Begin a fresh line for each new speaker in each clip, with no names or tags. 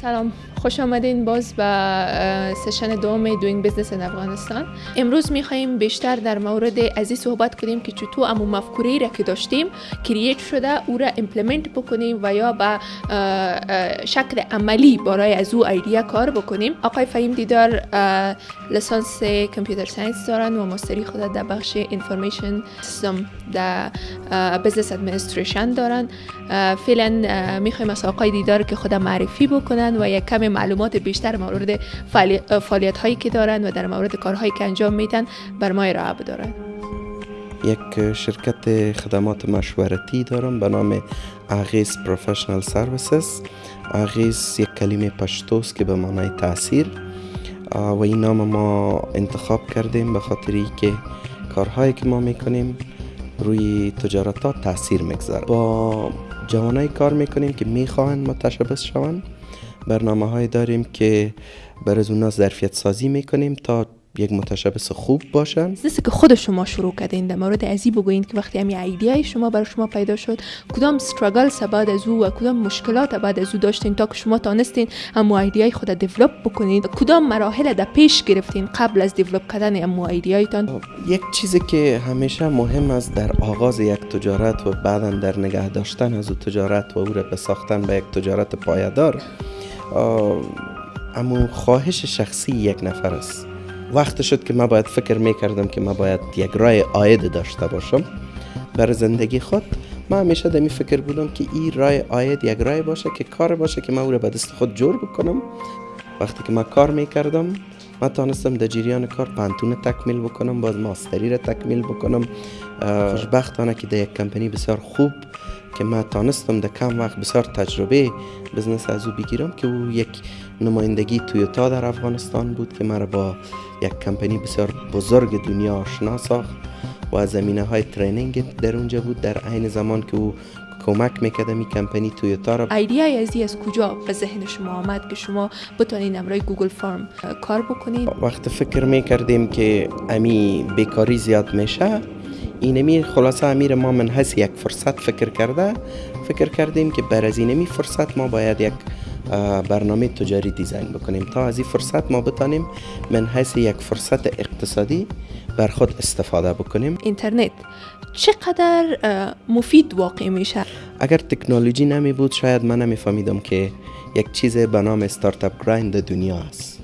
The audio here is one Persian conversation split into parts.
سلام. خوش آمدین باز به session دوم Doing Business in افغانستان. امروز میخواییم بیشتر در مورد از صحبت کنیم که چطور امو مفکوری را که داشتیم create شده او را implement بکنیم و یا به شکل عملی برای از او idea کار بکنیم. آقای فهیم دیدار لسانس computer science دارن و ماستری خود در بخش information system در business administration دارن. فعلا می‌خوایم از آقای دیدار که خود معرفی بکنن و یک کم معلومات بیشتر مورد فعالیت هایی که دارن و در مورد کارهایی که انجام میدن بر ما ارائه بدارن.
یک شرکت خدمات مشورتی دارم به نام اغیس پروفشنال سرویسز اغیس یک کلمه پشتوست که به معنای تاثیر. و این نام ما انتخاب کردیم به خاطر که کارهایی که ما می‌کنیم روی تجارت ها تاثیر می‌گذاره. با جوانای کار می‌کنیم که می‌خواهند متشبث شوند. برنامه های داریم که بر از اونا ظرفیت سازی می‌کنیم تا یک متشبس خوب باشن.
بزنسی که خود شما شروع کردین در مورد ازی بگوین که وقتی همی ایدیای شما برای شما پیدا شد کدام استراگل بعد از او و کدام مشکلات بعد از او داشتین تا که شما تانستین هم ایدیای خود دیولپ بکنید کدام مراحل در پیش گرفتین قبل از دیولپ کردن هم ایدیایتان؟
یک چیزی که همیشه مهم است در آغاز یک تجارت و بعدا در نگه داشتن از او تجارت و او را به ساختن به یک تجارت پایدار اما خواهش شخصی یک نفر است. وقت شد که من باید فکر می‌کردم که من باید یک رای آید داشته باشم. بر زندگی خود من همیشه دمی فکر بودم که این رای آید یک رای باشه که کار باشه که من او را به دست خود جور بکنم. وقتی که من کار می‌کردم من تانستم در جریان کار پانتون تکمیل بکنم باز ماستری را تکمیل بکنم. خوشبختانه که در یک کمپنی بسیار خوب که من تانستم در کم وقت بسیار تجربه بزنس از او بگیرم که او یک نمایندگی تویوتا در افغانستان بود که مرا با یک کمپنی بسیار بزرگ دنیا آشنا ساخت. و زمینه های ترینینگ در اونجا بود. در عین زمان که او کمک می‌کرده می کمپنی تویوتا را
idea ی ازی از کجا به ذهن شما آمد که شما بتونین امرای Google Form کار بکنید؟
وقت فکر می‌کردیم که امی بیکاری زیاد میشه. اینمی خلاصه امیر ما من حیث یک فرصت فکر کرده. فکر کردیم که بر از اینمی فرصت ما باید یک برنامه تجاری design بکنیم. تا از این فرصت ما بتانیم من حیث یک فرصت اقتصادی بر خود استفاده بکنیم.
اینترنت چقدر مفید واقع میشه؟
اگر تکنولوژی نمی بود شاید من نمیفهمیدم که یک چیز به نام Startup Grind دنیا است.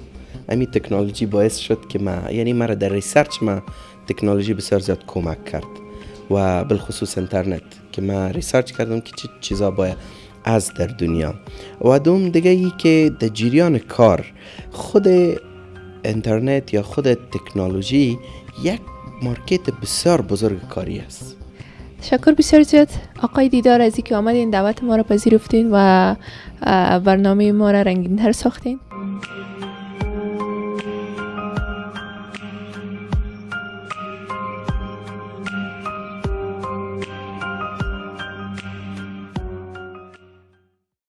امی تکنولوژی باعث شد که ما یعنی مرا در research ما تکنولوژی بسیار زیاد کمک کرد. و بالخصوص اینترنت که ما research کردم که چه چیزا باید از در دنیا. و دوم دیگه ای که در جریان کار خود اینترنت یا خود تکنولوژی یک مارکت بسیار بزرگ کاری است.
تشکر بسیار زیاد. آقای دیدار از که آمدین دعوت ما را پذیرفتین و برنامه ما را رنگین تر ساختین.